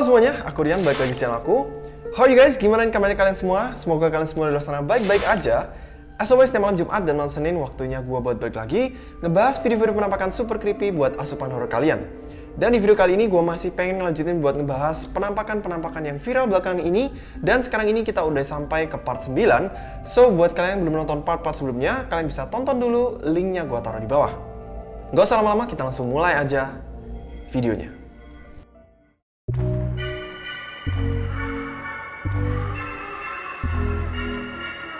Halo semuanya, aku Rian, balik lagi channel aku. How are you guys? Gimana kabarnya kalian semua? Semoga kalian semua di luar sana baik-baik aja. As always, malam Jumat dan malam Senin waktunya gue buat balik lagi ngebahas video-video penampakan super creepy buat asupan horror kalian. Dan di video kali ini gue masih pengen ngelanjutin buat ngebahas penampakan-penampakan yang viral belakangan ini Dan sekarang ini kita udah sampai ke part 9 So buat kalian yang belum nonton part-part sebelumnya, kalian bisa tonton dulu, linknya gue taruh di bawah Gak usah lama-lama, kita langsung mulai aja videonya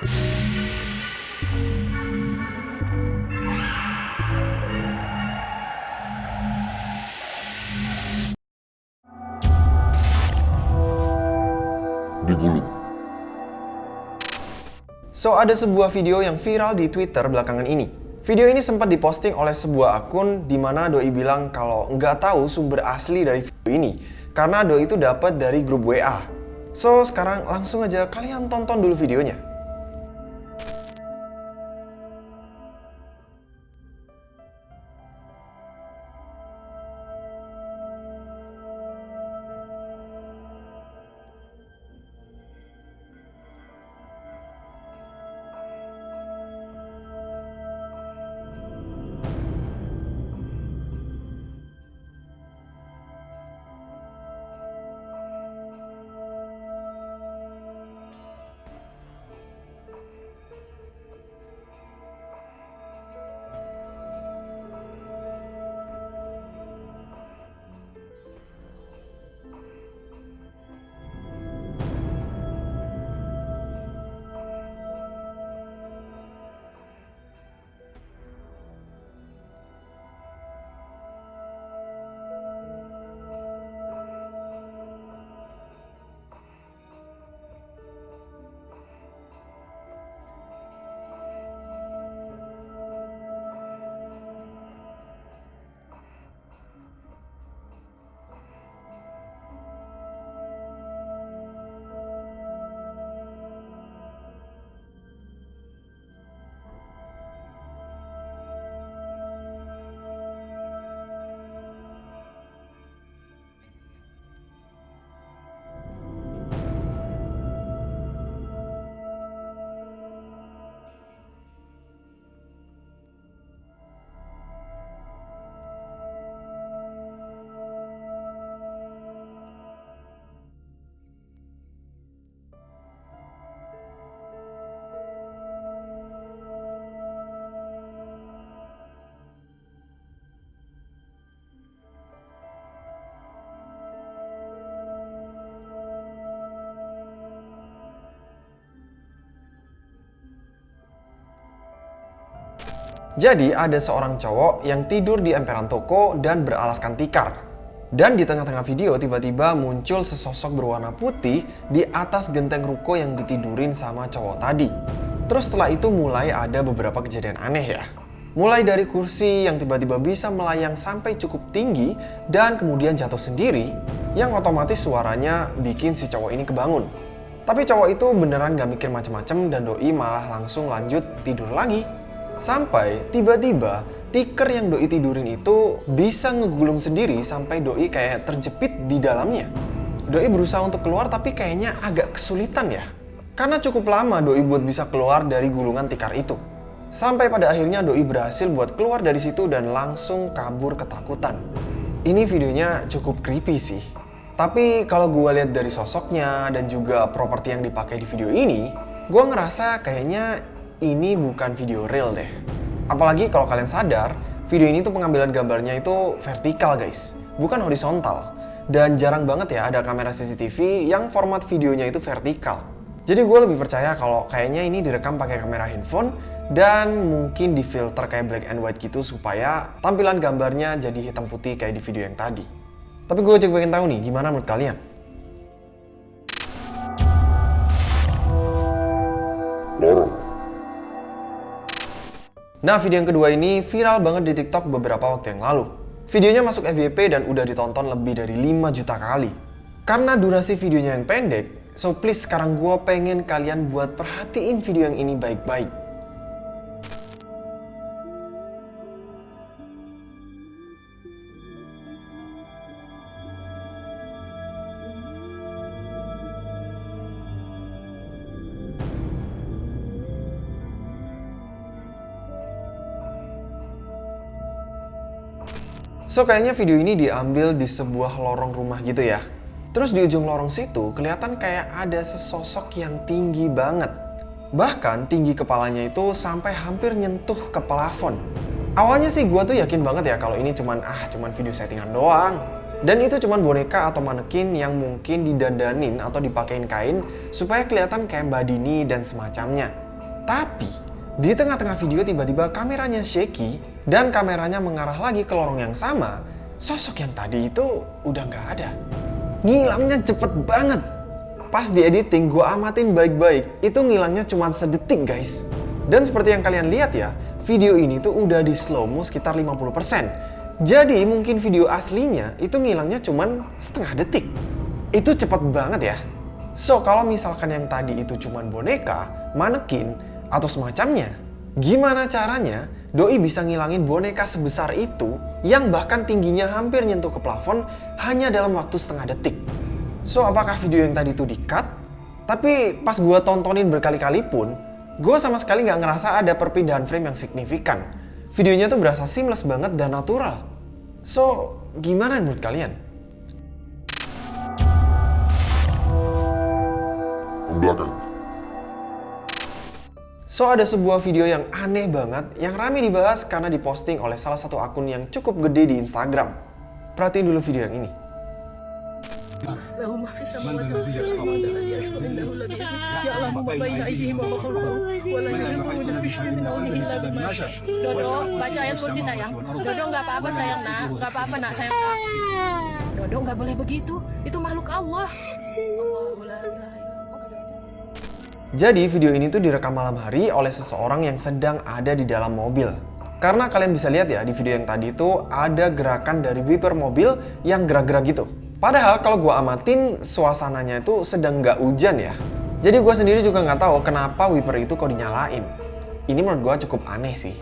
So, ada sebuah video yang viral di Twitter belakangan ini. Video ini sempat diposting oleh sebuah akun di mana Doi bilang kalau nggak tahu sumber asli dari video ini karena Doi itu dapat dari grup WA. So, sekarang langsung aja kalian tonton dulu videonya. Jadi ada seorang cowok yang tidur di emperan toko dan beralaskan tikar. Dan di tengah-tengah video tiba-tiba muncul sesosok berwarna putih di atas genteng ruko yang ditidurin sama cowok tadi. Terus setelah itu mulai ada beberapa kejadian aneh ya. Mulai dari kursi yang tiba-tiba bisa melayang sampai cukup tinggi dan kemudian jatuh sendiri yang otomatis suaranya bikin si cowok ini kebangun. Tapi cowok itu beneran gak mikir macem-macem dan doi malah langsung lanjut tidur lagi. Sampai tiba-tiba tiker yang doi tidurin itu bisa ngegulung sendiri sampai doi kayak terjepit di dalamnya. Doi berusaha untuk keluar tapi kayaknya agak kesulitan ya. Karena cukup lama doi buat bisa keluar dari gulungan tikar itu. Sampai pada akhirnya doi berhasil buat keluar dari situ dan langsung kabur ketakutan. Ini videonya cukup creepy sih. Tapi kalau gue lihat dari sosoknya dan juga properti yang dipakai di video ini, gue ngerasa kayaknya ini bukan video real deh. Apalagi kalau kalian sadar, video ini tuh pengambilan gambarnya itu vertikal guys, bukan horizontal. Dan jarang banget ya ada kamera CCTV yang format videonya itu vertikal. Jadi gue lebih percaya kalau kayaknya ini direkam pakai kamera handphone dan mungkin di filter kayak black and white gitu supaya tampilan gambarnya jadi hitam putih kayak di video yang tadi. Tapi gue juga pengen tahu nih, gimana menurut kalian? Lorong. Nah, video yang kedua ini viral banget di TikTok beberapa waktu yang lalu. Videonya masuk FYP dan udah ditonton lebih dari 5 juta kali. Karena durasi videonya yang pendek, so please sekarang gue pengen kalian buat perhatiin video yang ini baik-baik. So kayaknya video ini diambil di sebuah lorong rumah gitu ya. Terus di ujung lorong situ kelihatan kayak ada sesosok yang tinggi banget. Bahkan tinggi kepalanya itu sampai hampir nyentuh ke plafon. Awalnya sih gua tuh yakin banget ya kalau ini cuman ah cuman video settingan doang. Dan itu cuman boneka atau manekin yang mungkin didandanin atau dipakein kain supaya kelihatan kayak Mbak Dini dan semacamnya. Tapi di tengah-tengah video tiba-tiba kameranya shaky dan kameranya mengarah lagi ke lorong yang sama. Sosok yang tadi itu udah nggak ada. Ngilangnya cepet banget. Pas di editing gue amatin baik-baik, itu ngilangnya cuma sedetik guys. Dan seperti yang kalian lihat ya, video ini tuh udah di slow mo sekitar 50%. Jadi mungkin video aslinya itu ngilangnya cuma setengah detik. Itu cepet banget ya. So kalau misalkan yang tadi itu cuma boneka, manekin, atau semacamnya, gimana caranya Doi bisa ngilangin boneka sebesar itu yang bahkan tingginya hampir nyentuh ke plafon hanya dalam waktu setengah detik? So apakah video yang tadi itu di-cut? Tapi pas gue tontonin berkali-kali pun, gue sama sekali nggak ngerasa ada perpindahan frame yang signifikan. Videonya tuh berasa seamless banget dan natural. So, gimana menurut kalian? Belakang. So ada sebuah video yang aneh banget yang rame dibahas karena diposting oleh salah satu akun yang cukup gede di Instagram. Perhatiin dulu video yang ini. Ya Dodo, baca ayat kursi sayang. Dodo nggak apa-apa sayang nak, nggak apa-apa nak sayang. Dodo nggak boleh begitu, itu makhluk Allah. Allah jadi video ini tuh direkam malam hari oleh seseorang yang sedang ada di dalam mobil. Karena kalian bisa lihat ya di video yang tadi itu ada gerakan dari wiper mobil yang gerak-gerak gitu. Padahal kalau gue amatin suasananya itu sedang nggak hujan ya. Jadi gue sendiri juga nggak tahu kenapa wiper itu kok dinyalain. Ini menurut gue cukup aneh sih.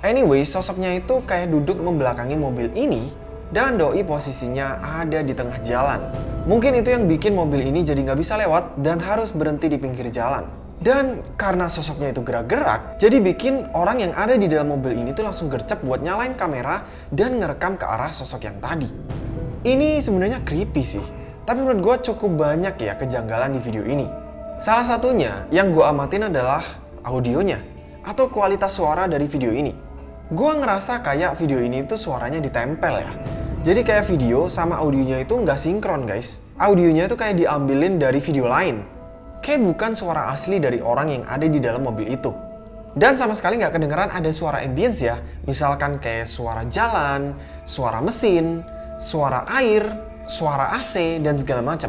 Anyway, sosoknya itu kayak duduk membelakangi mobil ini dan doi posisinya ada di tengah jalan. Mungkin itu yang bikin mobil ini jadi nggak bisa lewat dan harus berhenti di pinggir jalan. Dan karena sosoknya itu gerak-gerak, jadi bikin orang yang ada di dalam mobil ini tuh langsung gercep buat nyalain kamera dan ngerekam ke arah sosok yang tadi. Ini sebenarnya creepy sih, tapi menurut gue cukup banyak ya kejanggalan di video ini. Salah satunya yang gue amatin adalah audionya atau kualitas suara dari video ini. Gue ngerasa kayak video ini tuh suaranya ditempel ya. Jadi kayak video sama audionya itu nggak sinkron guys. Audionya itu kayak diambilin dari video lain. Kayak bukan suara asli dari orang yang ada di dalam mobil itu. Dan sama sekali nggak kedengeran ada suara ambience ya. Misalkan kayak suara jalan, suara mesin, suara air, suara AC, dan segala macam.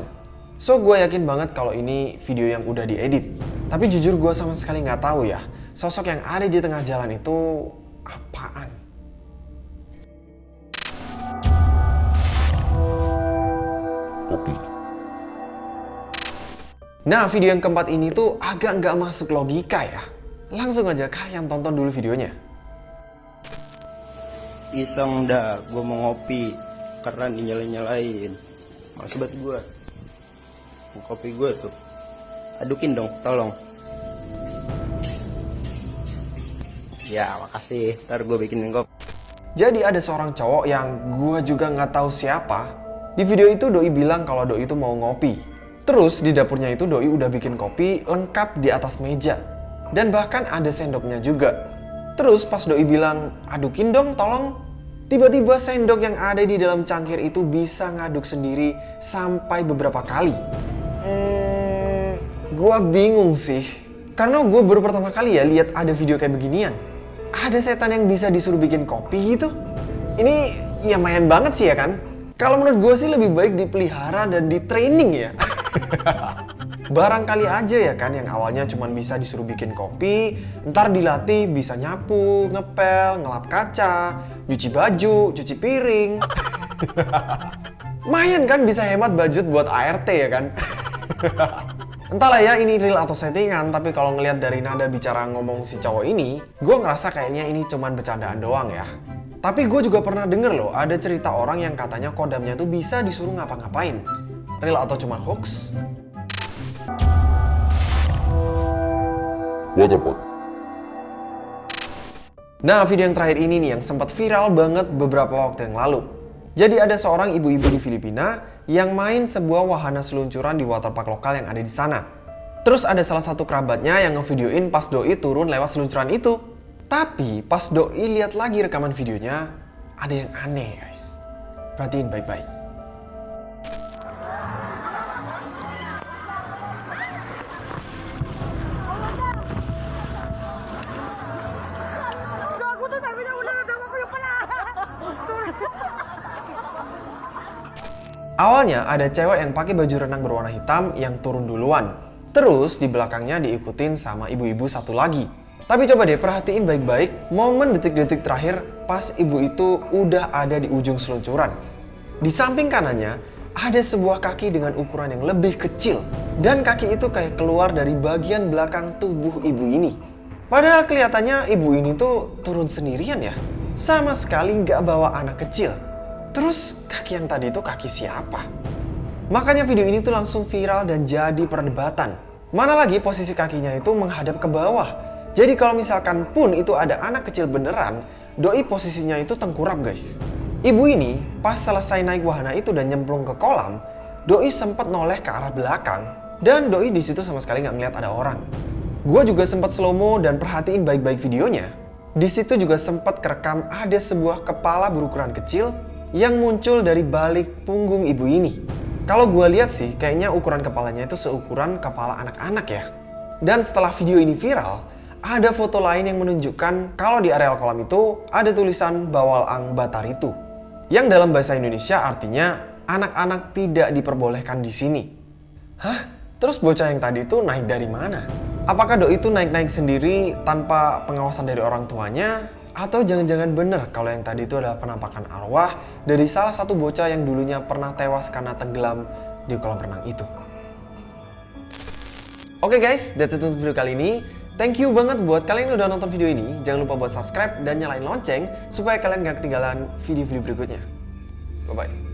So gue yakin banget kalau ini video yang udah diedit. Tapi jujur gue sama sekali nggak tahu ya, sosok yang ada di tengah jalan itu apaan. Kopi. Nah video yang keempat ini tuh agak nggak masuk logika ya. Langsung aja kalian tonton dulu videonya. iseng dah gue mau ngopi karena dinyalain nyalain males banget gue kopi gue tuh adukin dong tolong ya makasih ntar gue bikinin kopi Jadi ada seorang cowok yang gue juga nggak tahu siapa. Di video itu Doi bilang kalau Doi itu mau ngopi. Terus di dapurnya itu Doi udah bikin kopi lengkap di atas meja. Dan bahkan ada sendoknya juga. Terus pas Doi bilang, adukin dong tolong. Tiba-tiba sendok yang ada di dalam cangkir itu bisa ngaduk sendiri sampai beberapa kali. Hmm, gue bingung sih. Karena gue baru pertama kali ya lihat ada video kayak beginian. Ada setan yang bisa disuruh bikin kopi gitu. Ini ya main banget sih ya kan. Kalau menurut gue sih lebih baik dipelihara dan di training ya. Barangkali aja ya kan yang awalnya cuma bisa disuruh bikin kopi, ntar dilatih bisa nyapu, ngepel, ngelap kaca, nyuci baju, cuci piring. Mayan kan bisa hemat budget buat ART ya kan? Entahlah ya ini real atau settingan, tapi kalau ngelihat dari nada bicara ngomong si cowok ini, gue ngerasa kayaknya ini cuman bercandaan doang ya. Tapi gue juga pernah denger loh, ada cerita orang yang katanya kodamnya tuh bisa disuruh ngapa-ngapain. Real atau cuma hoax? Waterpark. Nah, video yang terakhir ini nih yang sempat viral banget beberapa waktu yang lalu. Jadi ada seorang ibu-ibu di Filipina yang main sebuah wahana seluncuran di waterpark lokal yang ada di sana. Terus ada salah satu kerabatnya yang ngevideoin pas doi turun lewat seluncuran itu. Tapi pas doi lihat lagi rekaman videonya, ada yang aneh guys. Perhatiin baik-baik. Awalnya ada cewek yang pakai baju renang berwarna hitam yang turun duluan. Terus di belakangnya diikutin sama ibu-ibu satu lagi. Tapi coba deh perhatiin baik-baik momen detik-detik terakhir pas ibu itu udah ada di ujung seluncuran. Di samping kanannya ada sebuah kaki dengan ukuran yang lebih kecil. Dan kaki itu kayak keluar dari bagian belakang tubuh ibu ini. Padahal kelihatannya ibu ini tuh turun sendirian ya. Sama sekali nggak bawa anak kecil. Terus kaki yang tadi itu kaki siapa? Makanya video ini tuh langsung viral dan jadi perdebatan. Mana lagi posisi kakinya itu menghadap ke bawah. Jadi kalau misalkan pun itu ada anak kecil beneran, doi posisinya itu tengkurap guys. Ibu ini pas selesai naik wahana itu dan nyemplung ke kolam, doi sempat noleh ke arah belakang dan doi di situ sama sekali nggak ngeliat ada orang. Gua juga sempat slow mo dan perhatiin baik-baik videonya. Di situ juga sempat kerekam ada sebuah kepala berukuran kecil yang muncul dari balik punggung ibu ini. Kalau gue lihat sih, kayaknya ukuran kepalanya itu seukuran kepala anak-anak ya. Dan setelah video ini viral, ada foto lain yang menunjukkan kalau di areal kolam itu ada tulisan Bawal Ang Batar itu. Yang dalam bahasa Indonesia artinya anak-anak tidak diperbolehkan di sini. Hah? Terus bocah yang tadi itu naik dari mana? Apakah doi itu naik-naik sendiri tanpa pengawasan dari orang tuanya? Atau jangan-jangan bener kalau yang tadi itu adalah penampakan arwah dari salah satu bocah yang dulunya pernah tewas karena tenggelam di kolam renang itu. Oke guys, that's it untuk video kali ini. Thank you banget buat kalian yang udah nonton video ini. Jangan lupa buat subscribe dan nyalain lonceng supaya kalian gak ketinggalan video-video berikutnya. Bye-bye.